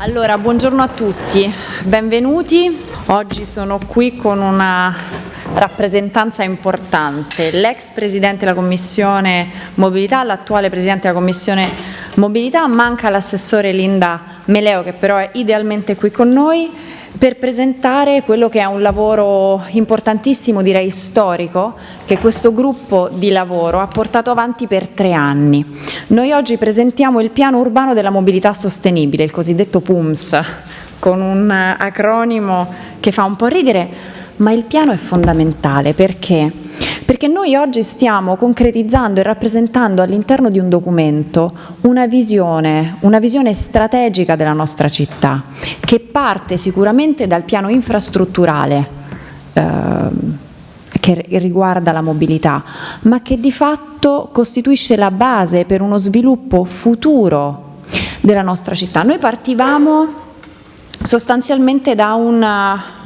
Allora, buongiorno a tutti, benvenuti. Oggi sono qui con una rappresentanza importante, l'ex Presidente della Commissione Mobilità, l'attuale Presidente della Commissione Mobilità, manca l'assessore Linda Meleo che però è idealmente qui con noi per presentare quello che è un lavoro importantissimo, direi storico, che questo gruppo di lavoro ha portato avanti per tre anni. Noi oggi presentiamo il piano urbano della mobilità sostenibile, il cosiddetto PUMS, con un acronimo che fa un po' ridere, ma il piano è fondamentale perché? Perché noi oggi stiamo concretizzando e rappresentando all'interno di un documento una visione, una visione strategica della nostra città, che parte sicuramente dal piano infrastrutturale eh, che riguarda la mobilità, ma che di fatto costituisce la base per uno sviluppo futuro della nostra città. Noi partivamo sostanzialmente da una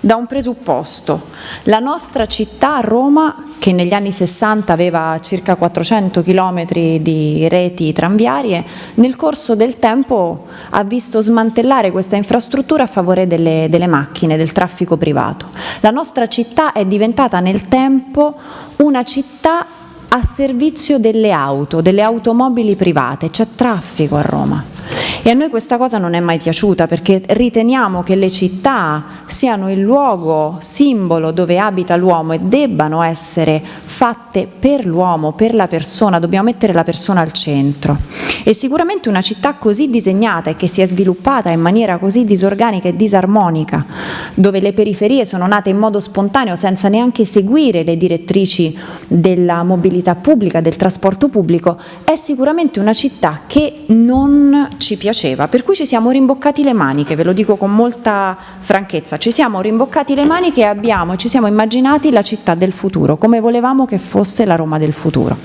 da un presupposto. La nostra città, Roma, che negli anni 60 aveva circa 400 km di reti tranviarie, nel corso del tempo ha visto smantellare questa infrastruttura a favore delle, delle macchine, del traffico privato. La nostra città è diventata nel tempo una città a servizio delle auto, delle automobili private, c'è traffico a Roma. E a noi questa cosa non è mai piaciuta perché riteniamo che le città siano il luogo simbolo dove abita l'uomo e debbano essere fatte per l'uomo, per la persona, dobbiamo mettere la persona al centro. E sicuramente una città così disegnata e che si è sviluppata in maniera così disorganica e disarmonica, dove le periferie sono nate in modo spontaneo senza neanche seguire le direttrici della mobilità pubblica, del trasporto pubblico, è sicuramente una città che non ci piace piaceva, per cui ci siamo rimboccati le maniche, ve lo dico con molta franchezza, ci siamo rimboccati le maniche e abbiamo, ci siamo immaginati la città del futuro, come volevamo che fosse la Roma del futuro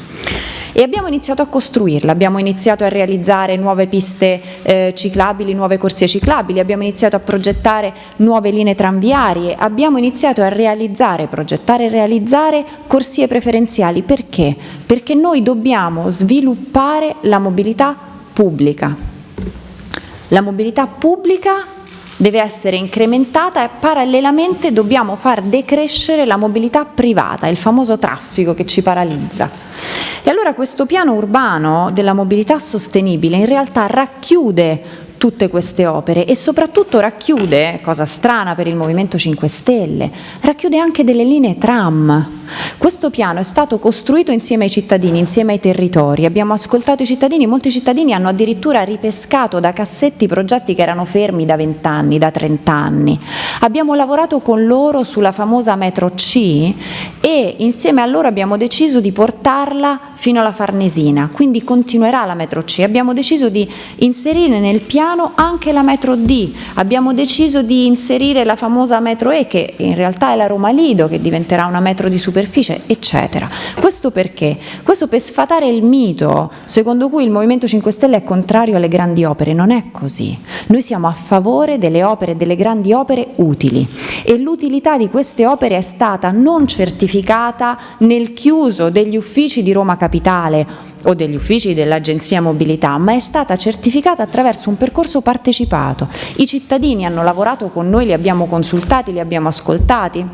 e abbiamo iniziato a costruirla, abbiamo iniziato a realizzare nuove piste eh, ciclabili, nuove corsie ciclabili, abbiamo iniziato a progettare nuove linee tranviarie, abbiamo iniziato a realizzare, progettare e realizzare corsie preferenziali. Perché? Perché noi dobbiamo sviluppare la mobilità pubblica. La mobilità pubblica deve essere incrementata e parallelamente dobbiamo far decrescere la mobilità privata, il famoso traffico che ci paralizza. E allora questo piano urbano della mobilità sostenibile in realtà racchiude tutte queste opere e soprattutto racchiude, cosa strana per il Movimento 5 Stelle, racchiude anche delle linee tram. Questo piano è stato costruito insieme ai cittadini, insieme ai territori, abbiamo ascoltato i cittadini, molti cittadini hanno addirittura ripescato da cassetti progetti che erano fermi da 20 anni, da 30 anni. Abbiamo lavorato con loro sulla famosa metro C e insieme a loro abbiamo deciso di portarla fino alla Farnesina, quindi continuerà la metro C. Abbiamo deciso di inserire nel piano piano anche la metro D, abbiamo deciso di inserire la famosa metro E che in realtà è la Roma Lido che diventerà una metro di superficie eccetera. Questo perché? Questo per sfatare il mito secondo cui il Movimento 5 Stelle è contrario alle grandi opere, non è così. Noi siamo a favore delle opere, delle grandi opere utili e l'utilità di queste opere è stata non certificata nel chiuso degli uffici di Roma Capitale o degli uffici dell'Agenzia Mobilità, ma è stata certificata attraverso un percorso partecipato. I cittadini hanno lavorato con noi, li abbiamo consultati, li abbiamo ascoltati,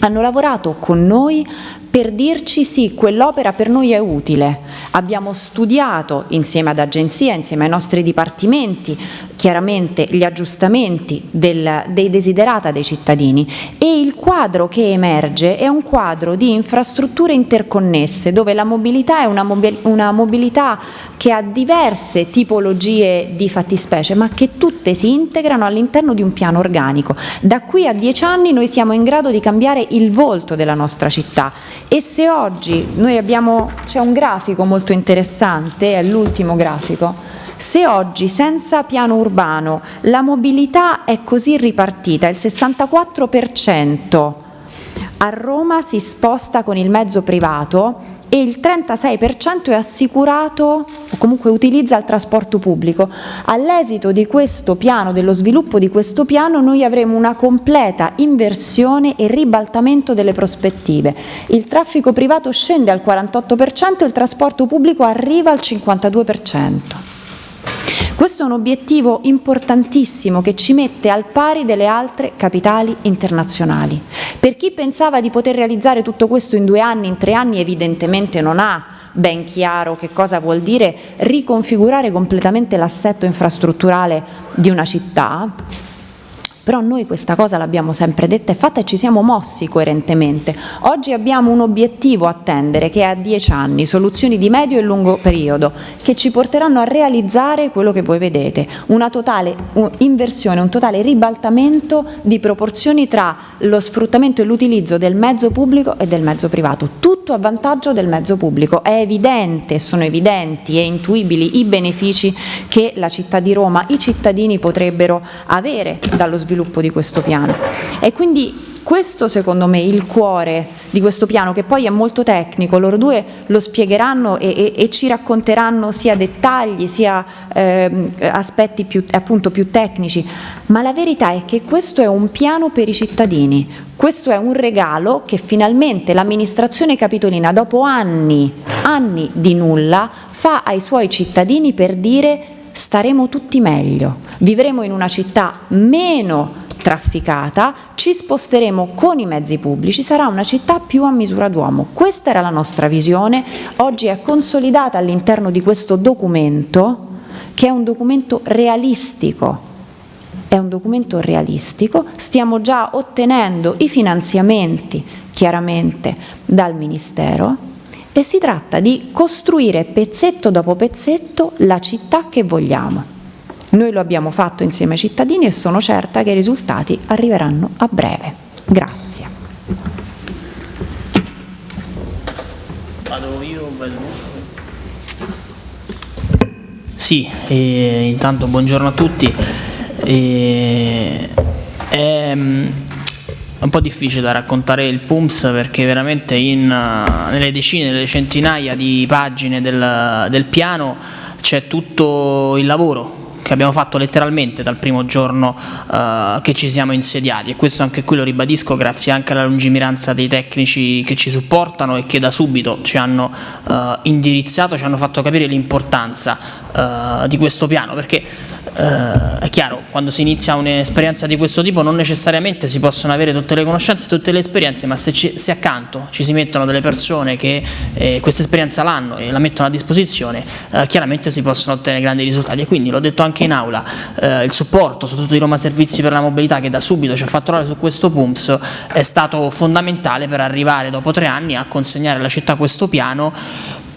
hanno lavorato con noi per dirci sì, quell'opera per noi è utile. Abbiamo studiato insieme ad agenzia, insieme ai nostri dipartimenti, chiaramente gli aggiustamenti del, dei desiderata dei cittadini e il quadro che emerge è un quadro di infrastrutture interconnesse dove la mobilità è una, mobil una mobilità che ha diverse tipologie di fattispecie ma che tutte si integrano all'interno di un piano organico. Da qui a dieci anni noi siamo in grado di cambiare il volto della nostra città e se oggi noi abbiamo, c'è un grafico molto interessante, è l'ultimo grafico, se oggi senza piano urbano la mobilità è così ripartita, il 64% a Roma si sposta con il mezzo privato, e il 36% è assicurato o comunque utilizza il trasporto pubblico. All'esito di questo piano, dello sviluppo di questo piano, noi avremo una completa inversione e ribaltamento delle prospettive. Il traffico privato scende al 48% e il trasporto pubblico arriva al 52%. Questo è un obiettivo importantissimo che ci mette al pari delle altre capitali internazionali. Per chi pensava di poter realizzare tutto questo in due anni, in tre anni, evidentemente non ha ben chiaro che cosa vuol dire riconfigurare completamente l'assetto infrastrutturale di una città, però noi questa cosa l'abbiamo sempre detta e fatta e ci siamo mossi coerentemente. Oggi abbiamo un obiettivo a attendere che è a dieci anni, soluzioni di medio e lungo periodo, che ci porteranno a realizzare quello che voi vedete, una totale inversione, un totale ribaltamento di proporzioni tra lo sfruttamento e l'utilizzo del mezzo pubblico e del mezzo privato, tutto a vantaggio del mezzo pubblico. È evidente, sono evidenti e intuibili i benefici che la città di Roma, i cittadini potrebbero avere dallo sviluppo sviluppo di questo piano. E quindi questo secondo me è il cuore di questo piano che poi è molto tecnico, loro due lo spiegheranno e, e, e ci racconteranno sia dettagli sia eh, aspetti più, appunto, più tecnici, ma la verità è che questo è un piano per i cittadini, questo è un regalo che finalmente l'amministrazione capitolina dopo anni, anni di nulla fa ai suoi cittadini per dire staremo tutti meglio, vivremo in una città meno trafficata, ci sposteremo con i mezzi pubblici, sarà una città più a misura d'uomo. Questa era la nostra visione, oggi è consolidata all'interno di questo documento, che è un documento realistico, è un documento realistico, stiamo già ottenendo i finanziamenti chiaramente dal Ministero, e si tratta di costruire pezzetto dopo pezzetto la città che vogliamo. Noi lo abbiamo fatto insieme ai cittadini e sono certa che i risultati arriveranno a breve. Grazie. Vado io, vado Sì, eh, intanto buongiorno a tutti. Eh, ehm, un po' difficile da raccontare il PUMS perché veramente in, uh, nelle decine, nelle centinaia di pagine del, del piano c'è tutto il lavoro che abbiamo fatto letteralmente dal primo giorno uh, che ci siamo insediati. E questo anche qui lo ribadisco grazie anche alla lungimiranza dei tecnici che ci supportano e che da subito ci hanno uh, indirizzato, ci hanno fatto capire l'importanza uh, di questo piano. Perché eh, è chiaro, quando si inizia un'esperienza di questo tipo non necessariamente si possono avere tutte le conoscenze, tutte le esperienze, ma se, ci, se accanto ci si mettono delle persone che eh, questa esperienza l'hanno e la mettono a disposizione, eh, chiaramente si possono ottenere grandi risultati. E quindi l'ho detto anche in aula, eh, il supporto, soprattutto di Roma Servizi per la Mobilità che da subito ci ha fatto lavorare su questo PUMS è stato fondamentale per arrivare dopo tre anni a consegnare alla città questo piano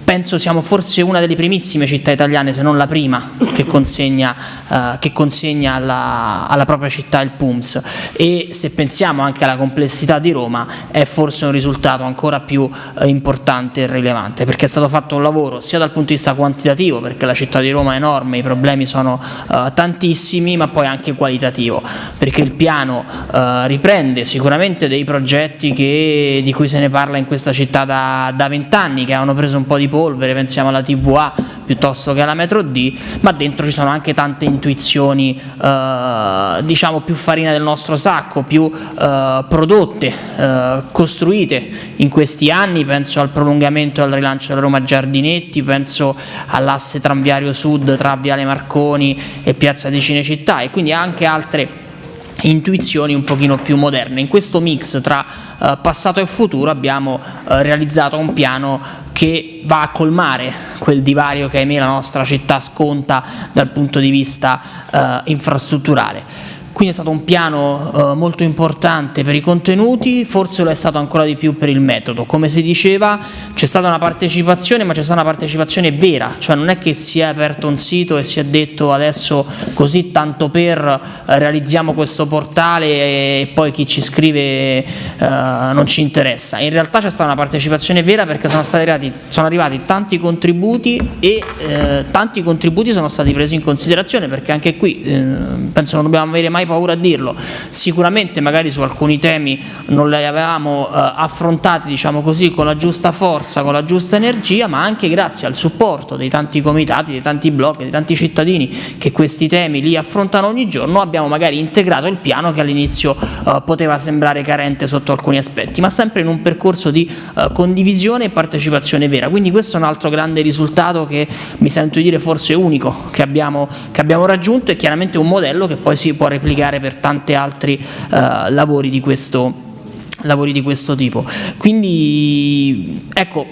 penso siamo forse una delle primissime città italiane, se non la prima, che consegna, uh, che consegna alla, alla, propria città il PUMS. E se pensiamo anche alla complessità di Roma è forse un risultato ancora più uh, importante e rilevante perché è stato fatto un lavoro sia dal punto di vista quantitativo perché la città di Roma è enorme, i problemi sono uh, tantissimi ma poi anche qualitativo perché il piano riprende sicuramente dei progetti che, di cui se ne parla in questa città da vent'anni che hanno preso un po' di polvere, pensiamo alla TVA piuttosto che alla metro D, ma dentro ci sono anche tante intuizioni eh, diciamo più farina del nostro sacco, più eh, prodotte, eh, costruite in questi anni, penso al prolungamento e al rilancio della Roma Giardinetti, penso all'asse tranviario sud tra Viale Marconi e Piazza di Cinecittà e quindi anche altre intuizioni un pochino più moderne. In questo mix tra eh, passato e futuro abbiamo eh, realizzato un piano che va a colmare quel divario che ahimè la nostra città sconta dal punto di vista eh, infrastrutturale. Quindi è stato un piano eh, molto importante per i contenuti, forse lo è stato ancora di più per il metodo. Come si diceva c'è stata una partecipazione, ma c'è stata una partecipazione vera, cioè non è che si è aperto un sito e si è detto adesso così tanto per eh, realizziamo questo portale e poi chi ci scrive eh, non ci interessa. In realtà c'è stata una partecipazione vera perché sono, arrivati, sono arrivati tanti contributi e eh, tanti contributi sono stati presi in considerazione perché anche qui eh, penso non dobbiamo avere mai paura a dirlo, sicuramente magari su alcuni temi non li avevamo eh, affrontati diciamo così, con la giusta forza, con la giusta energia, ma anche grazie al supporto dei tanti comitati, dei tanti blog, dei tanti cittadini che questi temi li affrontano ogni giorno, abbiamo magari integrato il piano che all'inizio eh, poteva sembrare carente sotto alcuni aspetti, ma sempre in un percorso di eh, condivisione e partecipazione vera. Quindi questo è un altro grande risultato che mi sento di dire forse unico che abbiamo, che abbiamo raggiunto e chiaramente un modello che poi si può replicare per tanti altri eh, lavori di questo lavori di questo tipo. Quindi ecco,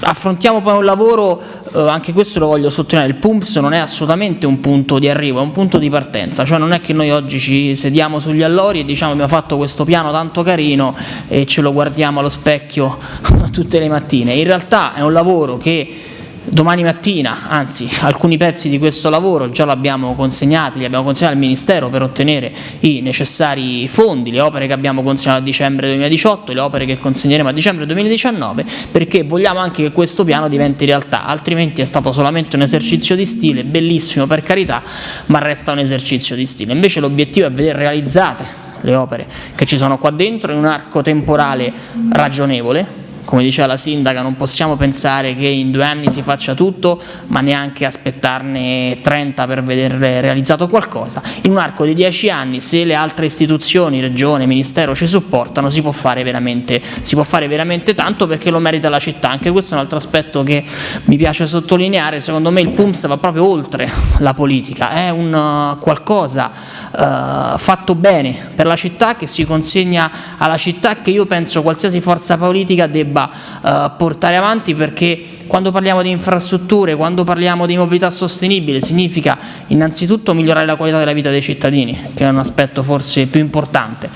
affrontiamo poi un lavoro, eh, anche questo lo voglio sottolineare, il PUMPS non è assolutamente un punto di arrivo, è un punto di partenza, cioè non è che noi oggi ci sediamo sugli allori e diciamo abbiamo fatto questo piano tanto carino e ce lo guardiamo allo specchio tutte le mattine, in realtà è un lavoro che Domani mattina, anzi alcuni pezzi di questo lavoro già l'abbiamo consegnati, li abbiamo consegnati al Ministero per ottenere i necessari fondi, le opere che abbiamo consegnato a dicembre 2018, le opere che consegneremo a dicembre 2019, perché vogliamo anche che questo piano diventi realtà, altrimenti è stato solamente un esercizio di stile, bellissimo per carità, ma resta un esercizio di stile. Invece l'obiettivo è vedere realizzate le opere che ci sono qua dentro in un arco temporale ragionevole, come diceva la sindaca non possiamo pensare che in due anni si faccia tutto ma neanche aspettarne 30 per vedere realizzato qualcosa. In un arco di dieci anni se le altre istituzioni, regione, ministero ci supportano si può fare veramente, può fare veramente tanto perché lo merita la città. Anche questo è un altro aspetto che mi piace sottolineare. Secondo me il PUMS va proprio oltre la politica. È un uh, qualcosa Uh, fatto bene per la città che si consegna alla città che io penso qualsiasi forza politica debba debba eh, portare avanti perché quando parliamo di infrastrutture, quando parliamo di mobilità sostenibile significa innanzitutto migliorare la qualità della vita dei cittadini, che è un aspetto forse più importante,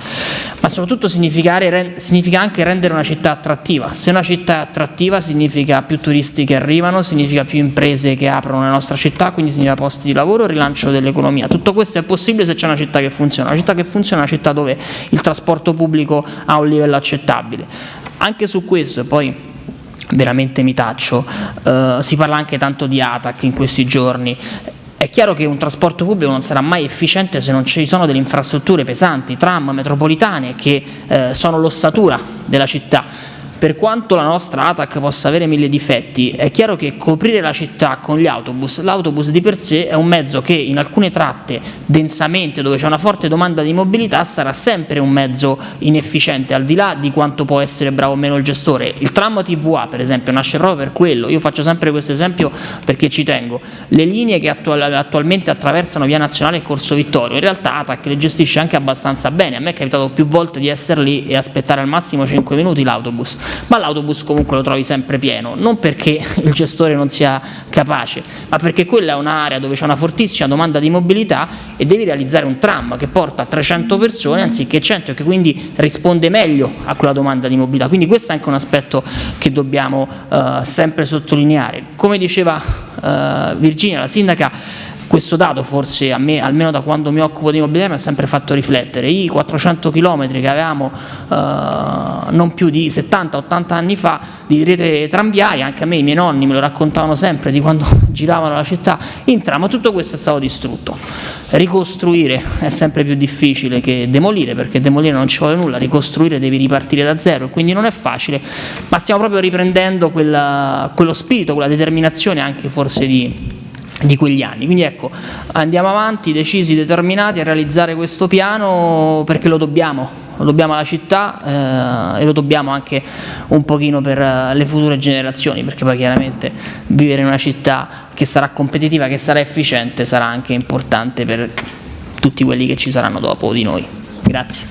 ma soprattutto significa anche rendere una città attrattiva. Se una città è attrattiva significa più turisti che arrivano, significa più imprese che aprono nella nostra città, quindi significa posti di lavoro, rilancio dell'economia. Tutto questo è possibile se c'è una città che funziona. Una città che funziona è una città dove il trasporto pubblico ha un livello accettabile anche su questo, poi veramente mi taccio, eh, si parla anche tanto di ATAC in questi giorni, è chiaro che un trasporto pubblico non sarà mai efficiente se non ci sono delle infrastrutture pesanti, tram, metropolitane che eh, sono l'ossatura della città per quanto la nostra ATAC possa avere mille difetti, è chiaro che coprire la città con gli autobus, l'autobus di per sé è un mezzo che in alcune tratte densamente dove c'è una forte domanda di mobilità sarà sempre un mezzo inefficiente, al di là di quanto può essere bravo o meno il gestore. Il tram TVA per esempio nasce proprio per quello, io faccio sempre questo esempio perché ci tengo, le linee che attual attualmente attraversano via nazionale e Corso Vittorio, in realtà ATAC le gestisce anche abbastanza bene, a me è capitato più volte di essere lì e aspettare al massimo 5 minuti l'autobus, ma l'autobus comunque lo trovi sempre pieno, non perché il gestore non sia capace, ma perché quella è un'area dove c'è una fortissima domanda di mobilità e devi realizzare un tram che porta 300 persone anziché 100 e che quindi risponde meglio a quella domanda di mobilità. Quindi questo è anche un aspetto che dobbiamo eh, sempre sottolineare. Come diceva eh, Virginia, la sindaca, questo dato forse a me, almeno da quando mi occupo di immobiliare, mi ha sempre fatto riflettere. I 400 km che avevamo eh, non più di 70-80 anni fa di rete tranviaria, anche a me i miei nonni me lo raccontavano sempre di quando giravano la città in tram, tutto questo è stato distrutto. Ricostruire è sempre più difficile che demolire, perché demolire non ci vuole nulla, ricostruire devi ripartire da zero, quindi non è facile, ma stiamo proprio riprendendo quella, quello spirito, quella determinazione anche forse di di quegli anni. Quindi ecco, andiamo avanti, decisi, determinati a realizzare questo piano perché lo dobbiamo, lo dobbiamo alla città eh, e lo dobbiamo anche un pochino per eh, le future generazioni, perché poi chiaramente vivere in una città che sarà competitiva, che sarà efficiente, sarà anche importante per tutti quelli che ci saranno dopo di noi. Grazie.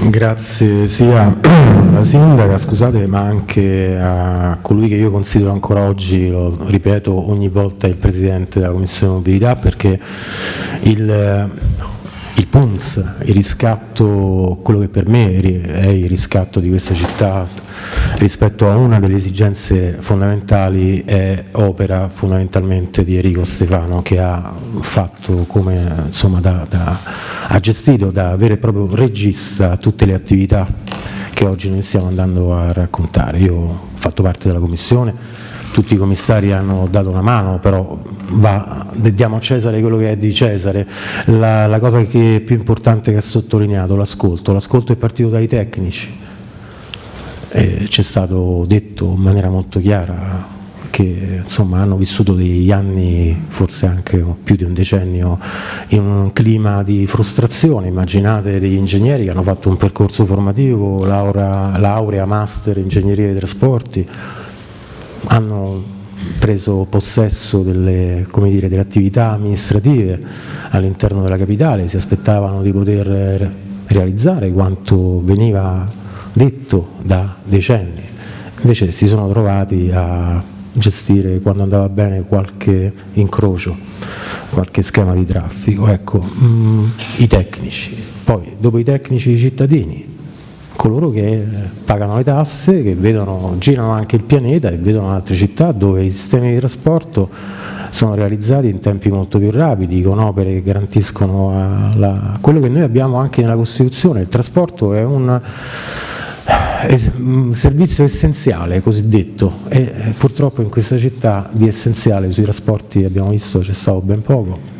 Grazie sia alla sindaca, scusate, ma anche a colui che io considero ancora oggi, lo ripeto ogni volta, il Presidente della Commissione Mobilità, perché il il PUNS, il riscatto, quello che per me è il riscatto di questa città rispetto a una delle esigenze fondamentali è opera fondamentalmente di Enrico Stefano che ha fatto come, insomma, da, da, ha gestito da vero e proprio regista tutte le attività che oggi noi stiamo andando a raccontare. Io ho fatto parte della commissione, tutti i commissari hanno dato una mano, però va, diamo a Cesare quello che è di Cesare, la, la cosa che è più importante che ha sottolineato, l'ascolto, l'ascolto è partito dai tecnici, c'è stato detto in maniera molto chiara che insomma, hanno vissuto degli anni, forse anche più di un decennio, in un clima di frustrazione. Immaginate degli ingegneri che hanno fatto un percorso formativo, laurea, laurea master ingegneria dei trasporti, hanno preso possesso delle, dire, delle attività amministrative all'interno della capitale, si aspettavano di poter realizzare quanto veniva detto da decenni, invece si sono trovati a gestire quando andava bene qualche incrocio, qualche schema di traffico. Ecco, mh, mm, i tecnici, poi dopo i tecnici i cittadini, coloro che pagano le tasse, che vedono, girano anche il pianeta e vedono altre città dove i sistemi di trasporto sono realizzati in tempi molto più rapidi, con opere che garantiscono la, quello che noi abbiamo anche nella Costituzione, il trasporto è un servizio essenziale cosiddetto e eh, purtroppo in questa città di essenziale sui trasporti abbiamo visto c'è stato ben poco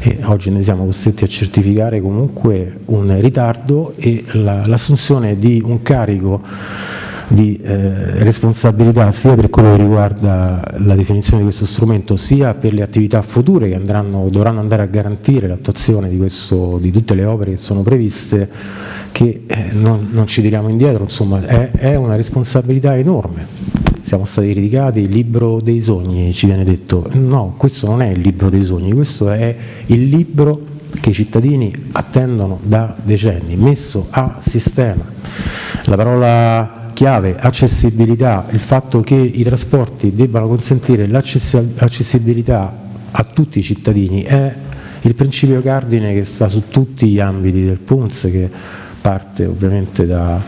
e oggi ne siamo costretti a certificare comunque un ritardo e l'assunzione la, di un carico di eh, responsabilità sia per quello che riguarda la definizione di questo strumento sia per le attività future che andranno, dovranno andare a garantire l'attuazione di, di tutte le opere che sono previste che eh, non, non, ci tiriamo indietro, insomma è, è, una responsabilità enorme. Siamo stati criticati, il libro dei sogni ci viene detto, no, questo non è il libro dei sogni, questo è il libro che i cittadini attendono da decenni, messo a sistema. La parola chiave, accessibilità, il fatto che i trasporti debbano consentire l'accessibilità a tutti i cittadini è il principio cardine che sta su tutti gli ambiti del PUNS che parte ovviamente dalla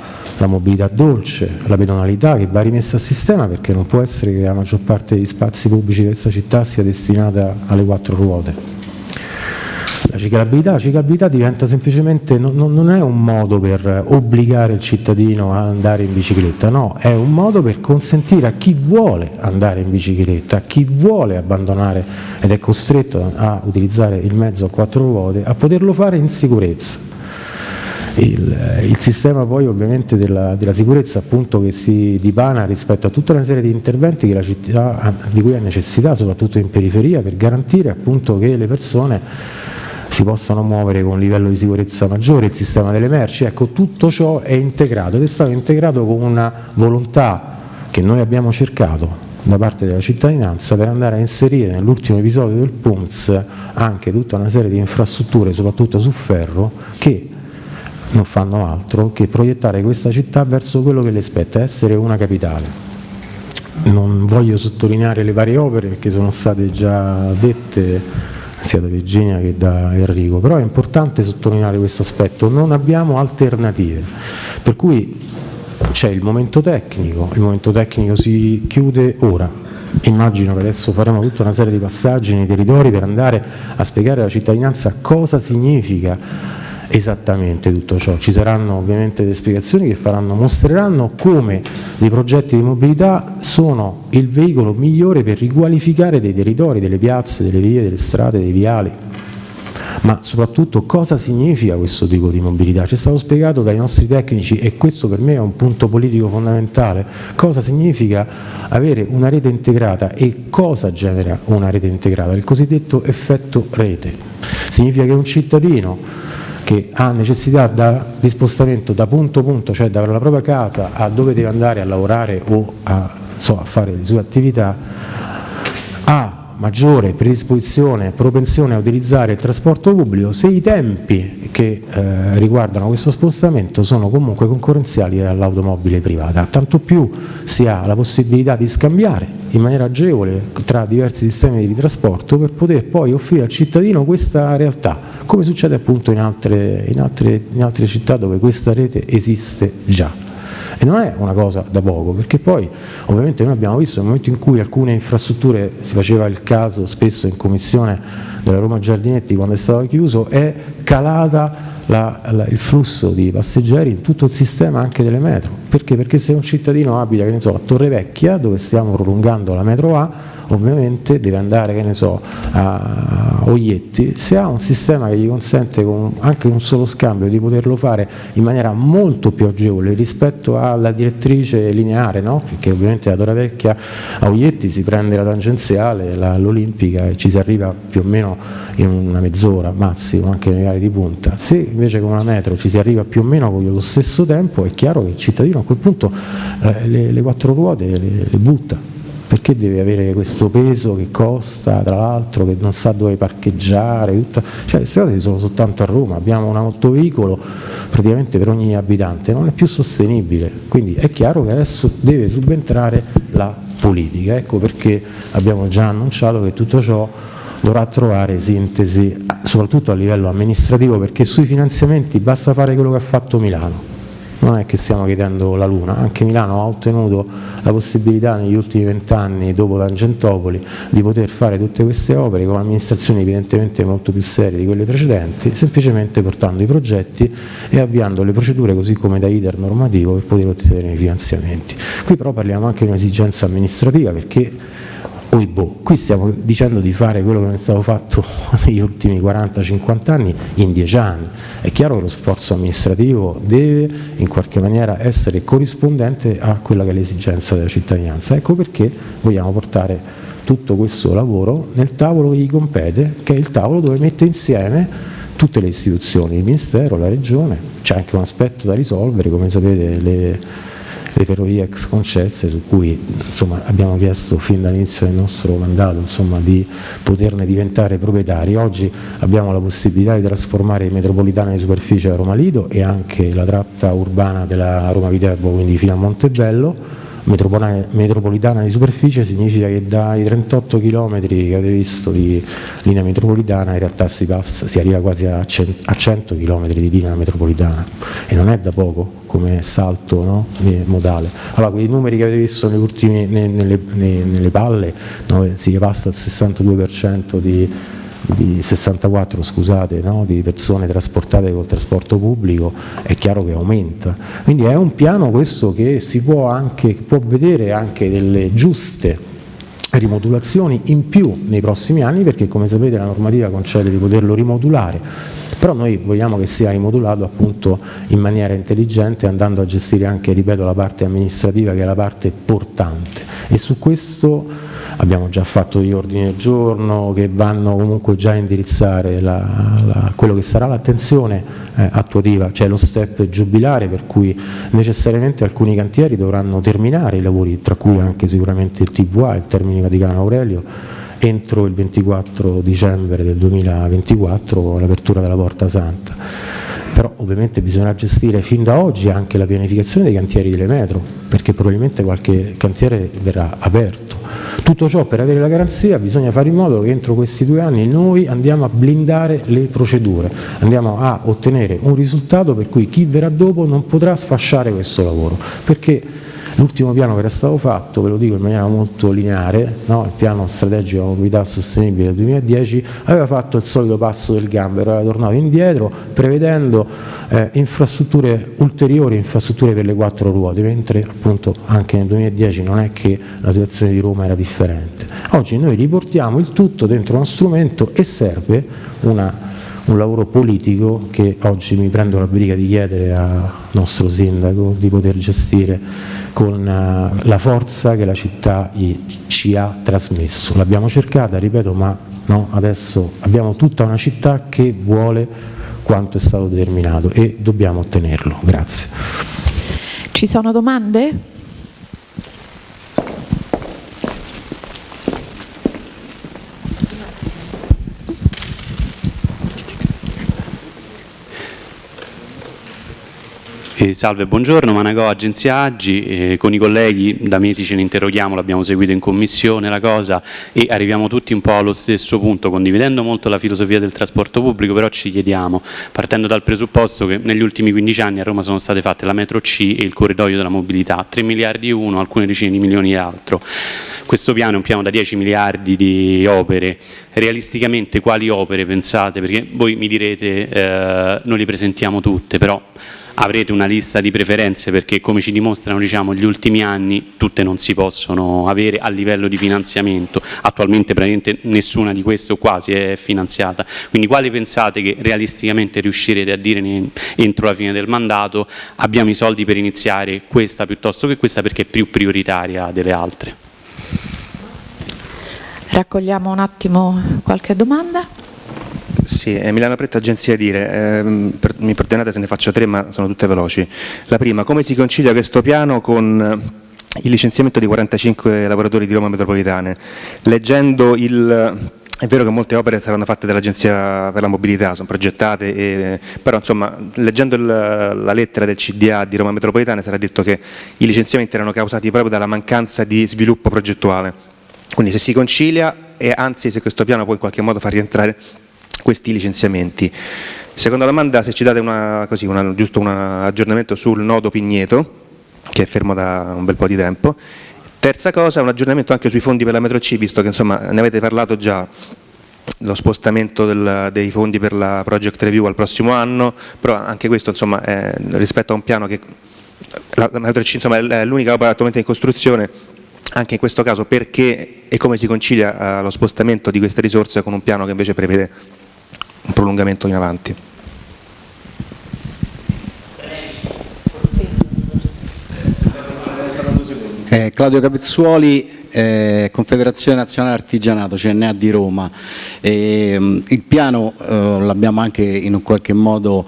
mobilità dolce, la pedonalità che va rimessa a sistema perché non può essere che la maggior parte degli spazi pubblici di questa città sia destinata alle quattro ruote. La ciclabilità, la ciclabilità diventa semplicemente, non, non, è un modo per obbligare il cittadino a andare in bicicletta, no, è un modo per consentire a chi vuole andare in bicicletta, a chi vuole abbandonare ed è costretto a utilizzare il mezzo a quattro ruote, a poterlo fare in sicurezza. Il, il, sistema poi ovviamente della, della, sicurezza appunto che si dipana rispetto a tutta una serie di interventi che la città, di cui ha necessità soprattutto in periferia per garantire appunto che le persone si possano muovere con un livello di sicurezza maggiore, il sistema delle merci, ecco tutto ciò è integrato ed è stato integrato con una volontà che noi abbiamo cercato da parte della cittadinanza per andare a inserire nell'ultimo episodio del PUMS anche tutta una serie di infrastrutture, soprattutto su ferro, che non fanno altro che proiettare questa città verso quello che le spetta, essere una capitale. Non voglio sottolineare le varie opere perché sono state già dette sia da Virginia che da Enrico, però è importante sottolineare questo aspetto, non abbiamo alternative, per cui c'è il momento tecnico, il momento tecnico si chiude ora, immagino che adesso faremo tutta una serie di passaggi nei territori per andare a spiegare alla cittadinanza cosa significa esattamente tutto ciò. Ci saranno ovviamente delle spiegazioni che faranno, mostreranno come dei progetti di mobilità sono il veicolo migliore per riqualificare dei territori, delle piazze, delle vie, delle strade, dei viali ma soprattutto cosa significa questo tipo di mobilità. Ci è stato spiegato dai nostri tecnici e questo per me è un punto politico fondamentale, cosa significa avere una rete integrata e cosa genera una rete integrata, il cosiddetto effetto rete. Significa che un cittadino che ha necessità da, di spostamento da punto a punto, cioè dalla propria casa a dove deve andare a lavorare o a, so, a fare le sue attività, ha maggiore predisposizione, propensione a utilizzare il trasporto pubblico se i tempi che eh, riguardano questo spostamento sono comunque concorrenziali all'automobile privata, tanto più si ha la possibilità di scambiare in maniera agevole tra diversi sistemi di trasporto per poter poi offrire al cittadino questa realtà, come succede appunto in altre, in altre, in altre città dove questa rete esiste già. E non è una cosa da poco, perché poi ovviamente noi abbiamo visto nel momento in cui alcune infrastrutture, si faceva il caso spesso in commissione della Roma Giardinetti quando è stato chiuso, è calata la, la, il flusso di passeggeri in tutto il sistema anche delle metro. Perché? Perché se un cittadino abita so, a Torrevecchia, dove stiamo prolungando la metro A, ovviamente deve andare, che ne so, a Oglietti, se ha un sistema che gli consente con anche un solo scambio di poterlo fare in maniera molto più agevole rispetto alla direttrice lineare, no? perché ovviamente da Toravecchia a Oglietti si prende la tangenziale, l'Olimpica e ci si arriva più o meno in una mezz'ora massimo, anche nei gare di punta. Se invece con una metro ci si arriva più o meno con lo stesso tempo, è chiaro che il cittadino a quel punto eh, le, le quattro ruote le, le butta perché deve avere questo peso che costa, tra l'altro che non sa dove parcheggiare, tutta... cioè le strade sono soltanto a Roma, abbiamo un autoveicolo praticamente per ogni abitante, non è più sostenibile, quindi è chiaro che adesso deve subentrare la politica, ecco perché abbiamo già annunciato che tutto ciò dovrà trovare sintesi soprattutto a livello amministrativo perché sui finanziamenti basta fare quello che ha fatto Milano non è che stiamo chiedendo la Luna, anche Milano ha ottenuto la possibilità negli ultimi vent'anni, dopo Tangentopoli, di poter fare tutte queste opere con amministrazioni evidentemente molto più serie di quelle precedenti, semplicemente portando i progetti e avviando le procedure così come da iter normativo per poter ottenere i finanziamenti. Qui però parliamo anche di un'esigenza amministrativa perché Oibò. Qui stiamo dicendo di fare quello che non è stato fatto negli ultimi 40-50 anni in 10 anni. È chiaro che lo sforzo amministrativo deve in qualche maniera essere corrispondente a quella che è l'esigenza della cittadinanza. Ecco perché vogliamo portare tutto questo lavoro nel tavolo che gli compete, che è il tavolo dove mette insieme tutte le istituzioni, il Ministero, la Regione, c'è anche un aspetto da risolvere, come sapete le le ferrovie ex concesse su cui insomma, abbiamo chiesto fin dall'inizio del nostro mandato insomma, di poterne diventare proprietari. Oggi abbiamo la possibilità di trasformare metropolitana di superficie a Roma Lido e anche la tratta urbana della Roma Viterbo, quindi fino a Montebello metropolitana di superficie significa che dai 38 km che avete visto di linea metropolitana in realtà si, passa, si arriva quasi a 100 km di linea metropolitana e non è da poco come salto no? modale. Allora quei numeri che avete visto ultimi, nelle, nelle, nelle, palle no? si passa al 62% di di 64 scusate, no? di persone trasportate col trasporto pubblico è chiaro che aumenta. Quindi è un piano questo che si può, anche, può vedere anche delle giuste rimodulazioni in più nei prossimi anni perché come sapete la normativa concede di poterlo rimodulare però noi vogliamo che sia rimodulato appunto in maniera intelligente andando a gestire anche, ripeto, la parte amministrativa che è la parte portante e su questo abbiamo già fatto gli ordini del giorno che vanno comunque già a indirizzare la, la, quello che sarà l'attenzione eh, attuativa, cioè lo step giubilare per cui necessariamente alcuni cantieri dovranno terminare i lavori, tra cui anche sicuramente il TVA, il Termini Vaticano Aurelio, entro il 24 dicembre del 2024 con l'apertura della Porta Santa però ovviamente bisognerà gestire fin da oggi anche la pianificazione dei cantieri delle metro, perché probabilmente qualche cantiere verrà aperto. Tutto ciò per avere la garanzia bisogna fare in modo che entro questi due anni noi andiamo a blindare le procedure, andiamo a ottenere un risultato per cui chi verrà dopo non potrà sfasciare questo lavoro, perché L'ultimo piano che era stato fatto, ve lo dico in maniera molto lineare, no? il piano strategico della mobilità sostenibile del 2010, aveva fatto il solito passo del gambero, era tornato indietro prevedendo eh, infrastrutture ulteriori, infrastrutture per le quattro ruote, mentre appunto anche nel 2010 non è che la situazione di Roma era differente. Oggi noi riportiamo il tutto dentro uno strumento e serve una un lavoro politico che oggi mi prendo la briga di chiedere al nostro sindaco di poter gestire con eh, la forza che la città ci ha trasmesso. L'abbiamo cercata, ripeto, ma no, adesso abbiamo tutta una città che vuole quanto è stato determinato e dobbiamo ottenerlo. Grazie. Ci sono domande? Eh, salve, buongiorno, Managò, Agenzia Aggi, eh, con i colleghi da mesi ce ne interroghiamo, l'abbiamo seguito in commissione la cosa e arriviamo tutti un po' allo stesso punto, condividendo molto la filosofia del trasporto pubblico, però ci chiediamo, partendo dal presupposto che negli ultimi 15 anni a Roma sono state fatte la metro C e il corridoio della mobilità, 3 miliardi uno, alcune decine di milioni e altro. Questo piano è un piano da 10 miliardi di opere, realisticamente quali opere pensate? Perché voi mi direte eh, noi le presentiamo tutte, però avrete una lista di preferenze perché come ci dimostrano diciamo, gli ultimi anni tutte non si possono avere a livello di finanziamento, attualmente praticamente nessuna di queste o quasi è finanziata, quindi quali pensate che realisticamente riuscirete a dire entro la fine del mandato abbiamo i soldi per iniziare questa piuttosto che questa perché è più prioritaria delle altre? Raccogliamo un attimo qualche domanda. Sì, Emiliano Pretta, agenzia Dire. Eh, per, mi perdonate se ne faccio tre, ma sono tutte veloci. La prima, come si concilia questo piano con il licenziamento di 45 lavoratori di Roma Metropolitane? Leggendo il... È vero che molte opere saranno fatte dall'Agenzia per la Mobilità, sono progettate, e, però insomma, leggendo il, la lettera del CDA di Roma Metropolitane sarà detto che i licenziamenti erano causati proprio dalla mancanza di sviluppo progettuale. Quindi se si concilia e anzi se questo piano può in qualche modo far rientrare questi licenziamenti. Seconda domanda, se ci date una, così, una, giusto un aggiornamento sul nodo Pigneto, che è fermo da un bel po' di tempo. Terza cosa, un aggiornamento anche sui fondi per la metro C, visto che insomma, ne avete parlato già, lo spostamento del, dei fondi per la project review al prossimo anno, però anche questo insomma, è, rispetto a un piano che la, la metro C è l'unica opera attualmente in costruzione, anche in questo caso perché e come si concilia eh, lo spostamento di queste risorse con un piano che invece prevede un prolungamento in avanti. Eh, Claudio Capezzuoli, eh, Confederazione Nazionale Artigianato, CNA di Roma. Eh, il piano eh, l'abbiamo anche in un qualche modo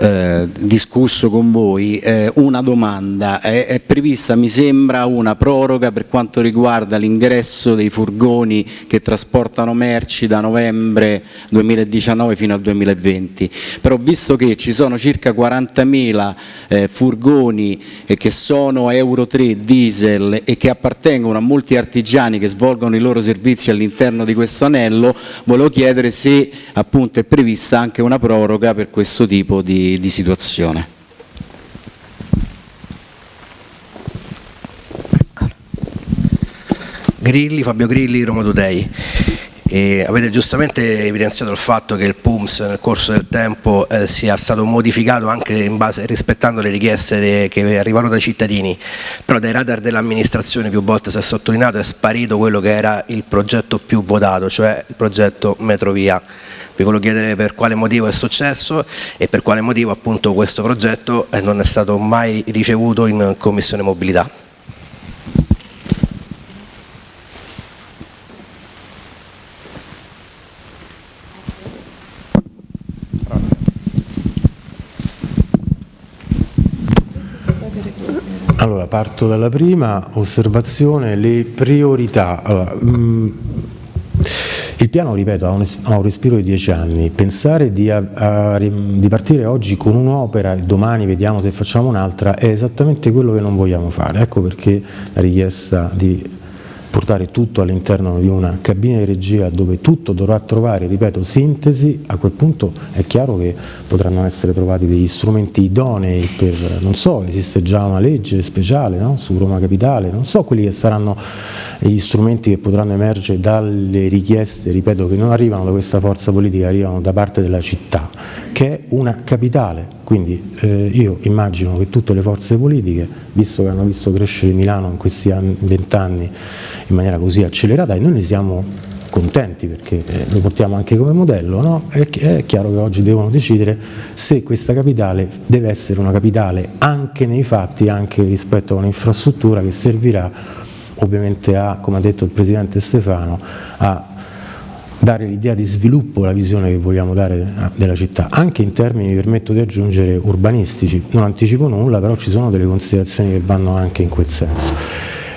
eh, discusso con voi, eh, una domanda, è, è, prevista mi sembra una proroga per quanto riguarda l'ingresso dei furgoni che trasportano merci da novembre 2019 fino al 2020, però visto che ci sono circa 40.000 eh, furgoni che sono Euro 3 diesel e che appartengono a molti artigiani che svolgono i loro servizi all'interno di questo anello, volevo chiedere se appunto è prevista anche una proroga per questo tipo di di, situazione. Grilli, Fabio Grilli, Roma Today. E avete giustamente evidenziato il fatto che il PUMS nel corso del tempo eh, sia stato modificato anche in base, rispettando le richieste de, che arrivano dai cittadini, però dai radar dell'amministrazione più volte si è sottolineato è sparito quello che era il progetto più votato, cioè il progetto Metrovia. Vi volevo chiedere per quale motivo è successo e per quale motivo appunto questo progetto eh, non è stato mai ricevuto in Commissione Mobilità. Allora, parto dalla prima osservazione, le priorità. Allora, mh, mm, il piano, ripeto, ha un, ha un respiro di dieci anni. Pensare di, a, a, di partire oggi con un'opera e domani vediamo se facciamo un'altra è esattamente quello che non vogliamo fare. Ecco perché la richiesta di portare tutto all'interno di una cabina di regia dove tutto dovrà trovare, ripeto, sintesi, a quel punto è chiaro che potranno essere trovati degli strumenti idonei per, non so, esiste già una legge speciale no? su Roma Capitale, non so quelli che saranno gli strumenti che potranno emergere dalle richieste, ripeto, che non arrivano da questa forza politica, arrivano da parte della città, che è una capitale, quindi eh, io immagino che tutte le forze politiche, visto che hanno visto crescere Milano in questi vent'anni in maniera così accelerata e noi ne siamo contenti perché eh, lo portiamo anche come modello, no? è, è, chiaro che oggi devono decidere se questa capitale deve essere una capitale anche nei fatti, anche rispetto a un'infrastruttura che servirà ovviamente a, come ha detto il Presidente Stefano, a dare l'idea di sviluppo, la visione che vogliamo dare della città, anche in termini, mi permetto di aggiungere, urbanistici. Non anticipo nulla, però ci sono delle considerazioni che vanno anche in quel senso.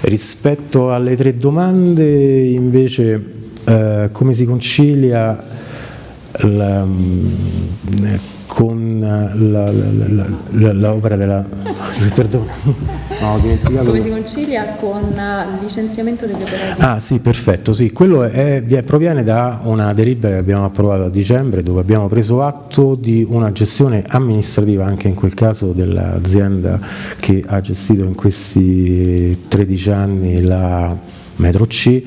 Rispetto alle tre domande, invece, eh, come si concilia la, con l'opera della... Perdone. No, Come si concilia con il licenziamento degli operai? Ah sì, perfetto, sì. quello è, proviene da una delibera che abbiamo approvato a dicembre dove abbiamo preso atto di una gestione amministrativa anche in quel caso dell'azienda che ha gestito in questi 13 anni la metro C,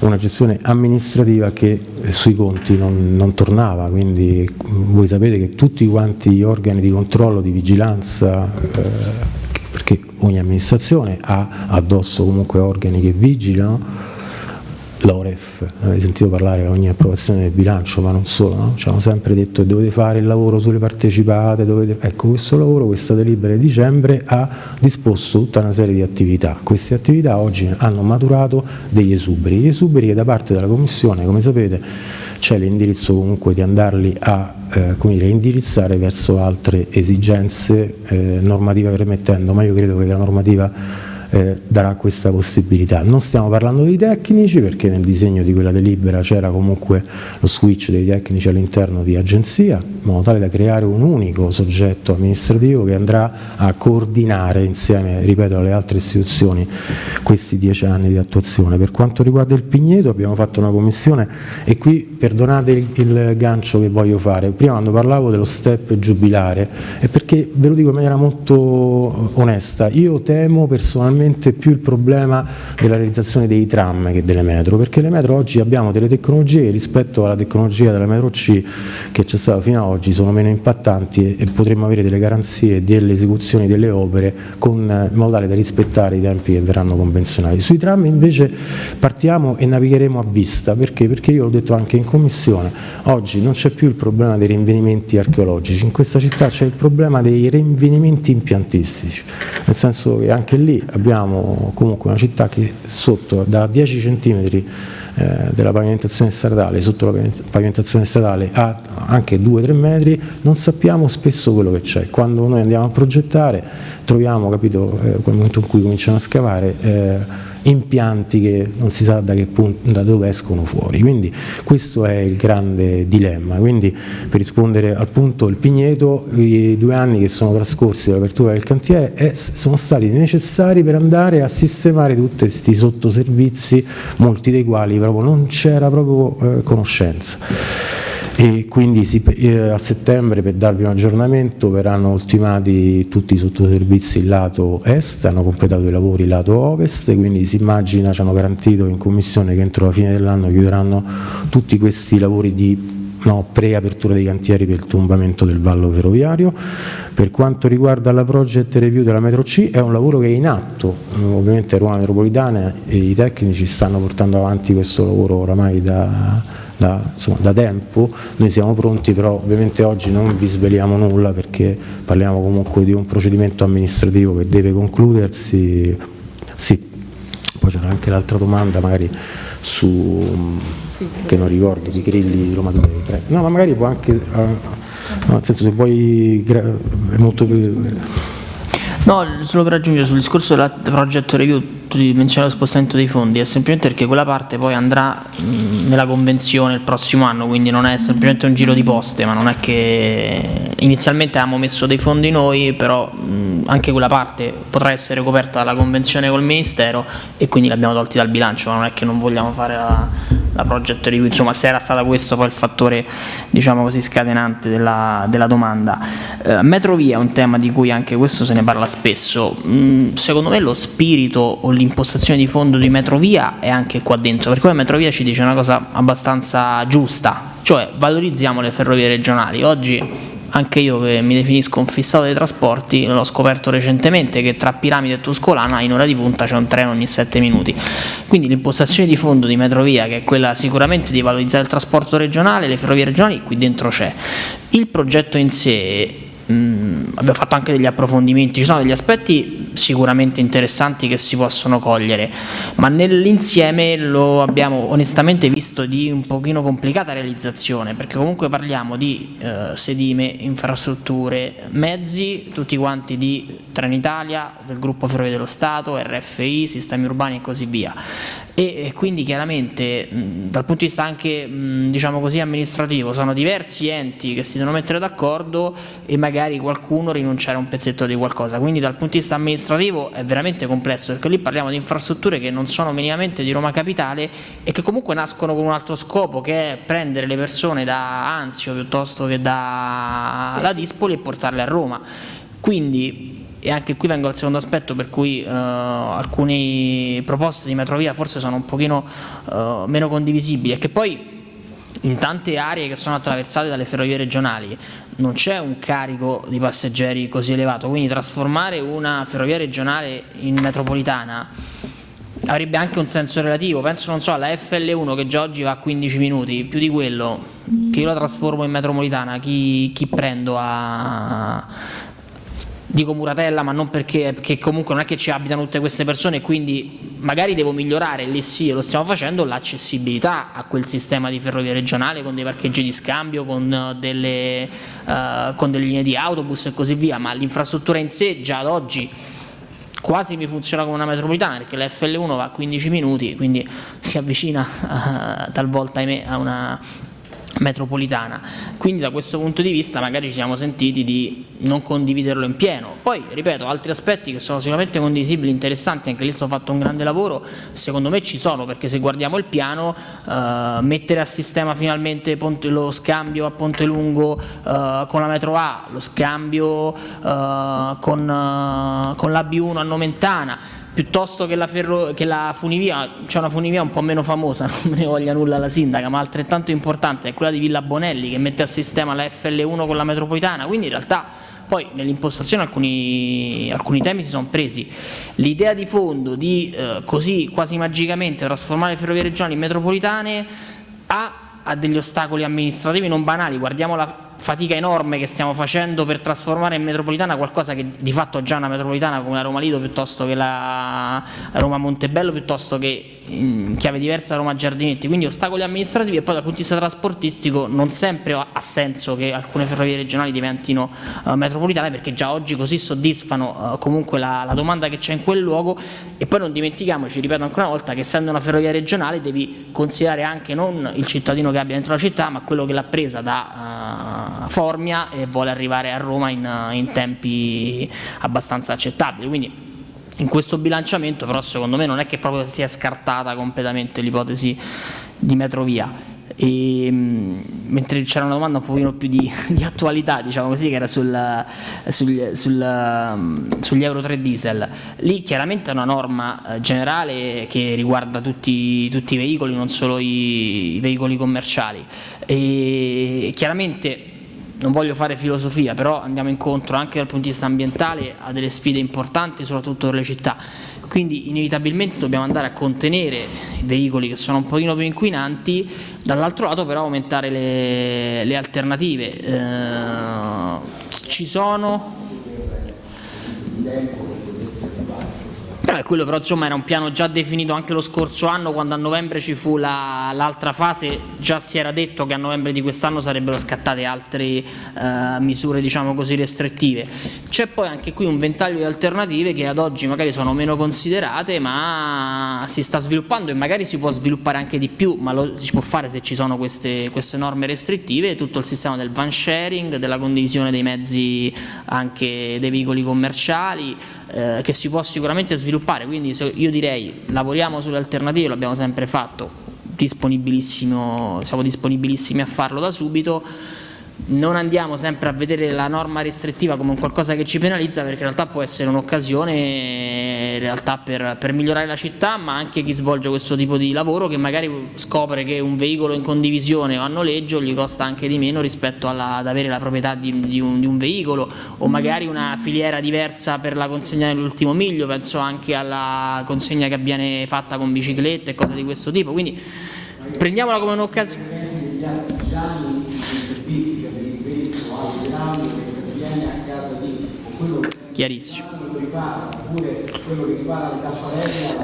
una gestione amministrativa che eh, sui conti non, non, tornava, quindi voi sapete che tutti quanti gli organi di controllo, di vigilanza, eh, perché ogni amministrazione ha addosso comunque organi che vigilano, l'OREF, avete sentito parlare a ogni approvazione del bilancio, ma non solo, no? ci hanno sempre detto che dovete fare il lavoro sulle partecipate, dovete... ecco questo lavoro, questa delibera di dicembre ha disposto tutta una serie di attività, queste attività oggi hanno maturato degli esuberi, gli esuberi che da parte della Commissione, come sapete, c'è l'indirizzo comunque di andarli a eh, dire, indirizzare verso altre esigenze eh, normative permettendo, ma io credo che la normativa eh, darà questa possibilità. Non stiamo parlando dei tecnici perché nel disegno di quella delibera c'era comunque lo switch dei tecnici all'interno di agenzia, in modo tale da creare un unico soggetto amministrativo che andrà a coordinare insieme, ripeto, alle altre istituzioni questi dieci anni di attuazione. Per quanto riguarda il Pigneto abbiamo fatto una commissione e qui perdonate il, il gancio che voglio fare, prima quando parlavo dello step giubilare è perché ve lo dico in maniera molto onesta, io temo personalmente probabilmente più il problema della realizzazione dei tram che delle metro, perché le metro oggi abbiamo delle tecnologie rispetto alla tecnologia della metro C che c'è stata fino ad oggi sono meno impattanti e, potremmo avere delle garanzie delle esecuzioni delle opere con, in modo tale da rispettare i tempi che verranno convenzionati. Sui tram invece partiamo e navigheremo a vista, perché? Perché io l'ho detto anche in commissione, oggi non c'è più il problema dei rinvenimenti archeologici, in questa città c'è il problema dei rinvenimenti impiantistici, nel senso che anche lì abbiamo abbiamo comunque una città che sotto da 10 cm eh, della pavimentazione stradale, sotto la pavimentazione stradale a anche 2-3 metri, non sappiamo spesso quello che c'è. Quando noi andiamo a progettare troviamo, capito, eh, quel momento in cui cominciano a scavare, eh, impianti che non si sa da, punto, da dove escono fuori. Quindi questo è il grande dilemma. Quindi per rispondere al punto il Pigneto, i due anni che sono trascorsi dall'apertura del cantiere è, sono stati necessari per andare a sistemare tutti questi sottoservizi, molti dei quali proprio non c'era proprio eh, conoscenza. E quindi si, eh, a settembre per darvi un aggiornamento verranno ultimati tutti i sottoservizi lato est, hanno completato i lavori lato ovest, quindi si immagina, ci hanno garantito in commissione che entro la fine dell'anno chiuderanno tutti questi lavori di no, preapertura dei cantieri per il tombamento del vallo ferroviario. Per quanto riguarda la project review della metro C è un lavoro che è in atto, ovviamente Roma Metropolitana e i tecnici stanno portando avanti questo lavoro oramai da da, insomma, da, tempo, noi siamo pronti però ovviamente oggi non vi sveliamo nulla perché parliamo comunque di un procedimento amministrativo che deve concludersi, sì, poi c'era anche l'altra domanda magari su, sì, che non ricordo, di Grilli Roma 2, no ma magari può anche, uh, nel senso se vuoi, è molto più... No, solo per aggiungere sul discorso della project review, tu menzionavi lo spostamento dei fondi, è semplicemente perché quella parte poi andrà nella convenzione il prossimo anno, quindi non è semplicemente un giro di poste, ma non è che inizialmente avevamo messo dei fondi noi, però anche quella parte potrà essere coperta dalla convenzione col Ministero e quindi l'abbiamo tolti dal bilancio, ma non è che non vogliamo fare la, la project review, insomma se era stato questo poi il fattore diciamo così scatenante della, della domanda. Eh, metrovia è un tema di cui anche questo se ne parla spesso, mm, secondo me lo spirito o l'impostazione di fondo di Metrovia è anche qua dentro, perché poi Metrovia ci dice una cosa abbastanza giusta, cioè valorizziamo le ferrovie regionali, oggi anche io che mi definisco un fissato dei trasporti, l'ho scoperto recentemente che tra Piramide e Tuscolana in ora di punta c'è un treno ogni 7 minuti. Quindi l'impostazione di fondo di Metrovia, che è quella sicuramente di valorizzare il trasporto regionale, le ferrovie regionali, qui dentro c'è. Il progetto in sé Mm, abbiamo fatto anche degli approfondimenti, ci sono degli aspetti sicuramente interessanti che si possono cogliere, ma nell'insieme lo abbiamo onestamente visto di un pochino complicata realizzazione, perché comunque parliamo di eh, sedime, infrastrutture, mezzi, tutti quanti di Trenitalia, del gruppo Ferrovie dello Stato, RFI, sistemi urbani e così via. E quindi chiaramente dal punto di vista anche diciamo così amministrativo sono diversi enti che si devono mettere d'accordo e magari qualcuno rinunciare a un pezzetto di qualcosa. Quindi dal punto di vista amministrativo è veramente complesso perché lì parliamo di infrastrutture che non sono minimamente di Roma Capitale e che comunque nascono con un altro scopo che è prendere le persone da Anzio piuttosto che da, da Dispoli e portarle a Roma. Quindi e anche qui vengo al secondo aspetto per cui eh, alcune proposte di metrovia forse sono un pochino eh, meno condivisibili e che poi in tante aree che sono attraversate dalle ferrovie regionali non c'è un carico di passeggeri così elevato, quindi trasformare una ferrovia regionale in metropolitana avrebbe anche un senso relativo, penso non so alla FL1 che già oggi va a 15 minuti, più di quello che io la trasformo in metropolitana, chi, chi prendo a, dico Muratella ma non perché, perché, comunque non è che ci abitano tutte queste persone quindi magari devo migliorare, lì sì lo stiamo facendo, l'accessibilità a quel sistema di ferrovia regionale con dei parcheggi di scambio, con delle, uh, con delle linee di autobus e così via, ma l'infrastruttura in sé già ad oggi quasi mi funziona come una metropolitana perché la FL1 va a 15 minuti quindi si avvicina uh, talvolta ahimè, a una metropolitana. Quindi da questo punto di vista magari ci siamo sentiti di non condividerlo in pieno. Poi, ripeto, altri aspetti che sono sicuramente condivisibili, interessanti, anche lì sono fatto un grande lavoro, secondo me ci sono, perché se guardiamo il piano, eh, mettere a sistema finalmente Ponte, lo scambio a Ponte Lungo eh, con la metro A, lo scambio eh, con, eh, con la B1 a Nomentana, piuttosto che la, ferro, che la funivia, c'è una funivia un po' meno famosa, non me ne voglia nulla la sindaca, ma altrettanto importante è quella di Villa Bonelli che mette a sistema la FL1 con la metropolitana, quindi in realtà poi nell'impostazione alcuni, alcuni, temi si sono presi. L'idea di fondo di eh, così quasi magicamente trasformare le ferrovie regionali in metropolitane ha, ha degli ostacoli amministrativi non banali, guardiamo la fatica enorme che stiamo facendo per trasformare in metropolitana qualcosa che di fatto è già una metropolitana come la Roma Lido piuttosto che la Roma Montebello piuttosto che in chiave diversa Roma Giardinetti, quindi ostacoli amministrativi e poi dal punto di vista trasportistico non sempre ha senso che alcune ferrovie regionali diventino uh, metropolitane perché già oggi così soddisfano uh, comunque la, la, domanda che c'è in quel luogo. E poi non dimentichiamoci, ripeto ancora una volta, che essendo una ferrovia regionale devi considerare anche non il cittadino che abbia dentro la città ma quello che l'ha presa da uh, Formia e vuole arrivare a Roma in, in tempi abbastanza accettabili. Quindi in questo bilanciamento però secondo me non è che proprio sia scartata completamente l'ipotesi di metrovia. E, mentre c'era una domanda un pochino più di, di attualità, diciamo così, che era sul, sul, sul, sugli Euro 3 diesel, lì chiaramente è una norma eh, generale che riguarda tutti, tutti i veicoli, non solo i, i veicoli commerciali. E chiaramente non voglio fare filosofia, però andiamo incontro anche dal punto di vista ambientale a delle sfide importanti, soprattutto per le città. Quindi inevitabilmente dobbiamo andare a contenere i veicoli che sono un pochino più inquinanti, dall'altro lato però aumentare le, le alternative. Eh, ci sono eh, quello però insomma era un piano già definito anche lo scorso anno quando a novembre ci fu l'altra la, fase, già si era detto che a novembre di quest'anno sarebbero scattate altre eh, misure diciamo così restrittive. C'è poi anche qui un ventaglio di alternative che ad oggi magari sono meno considerate ma si sta sviluppando e magari si può sviluppare anche di più, ma lo si può fare se ci sono queste, queste norme restrittive, tutto il sistema del van sharing, della condivisione dei mezzi anche dei veicoli commerciali, eh, che si può sicuramente sviluppare, quindi io direi lavoriamo sulle alternative, l'abbiamo sempre fatto, disponibilissimo, siamo disponibilissimi a farlo da subito, non andiamo sempre a vedere la norma restrittiva come qualcosa che ci penalizza perché in realtà può essere un'occasione per, per, migliorare la città ma anche chi svolge questo tipo di lavoro che magari scopre che un veicolo in condivisione o a noleggio gli costa anche di meno rispetto alla, ad avere la proprietà di, di, un, di, un, veicolo o magari una filiera diversa per la consegna nell'ultimo miglio, penso anche alla consegna che viene fatta con biciclette e cose di questo tipo, quindi prendiamola come un'occasione chiarissimo.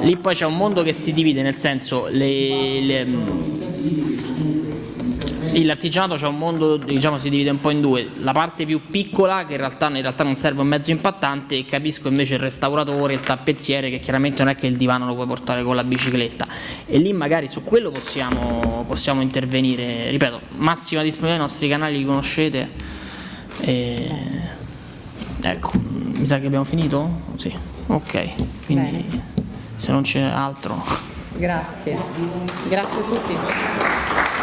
Lì poi c'è un mondo che si divide nel senso le, le l'artigianato c'è un mondo, diciamo, si divide un po' in due, la parte più piccola che in realtà, in realtà, non serve un mezzo impattante e capisco invece il restauratore, il tappezziere che chiaramente non è che il divano lo puoi portare con la bicicletta. E lì magari su quello possiamo, possiamo intervenire, ripeto, massima disponibilità ai nostri canali li conoscete? E... ecco, mi sa che abbiamo finito? Sì, ok, quindi Bene. se non c'è altro. Grazie, grazie a tutti.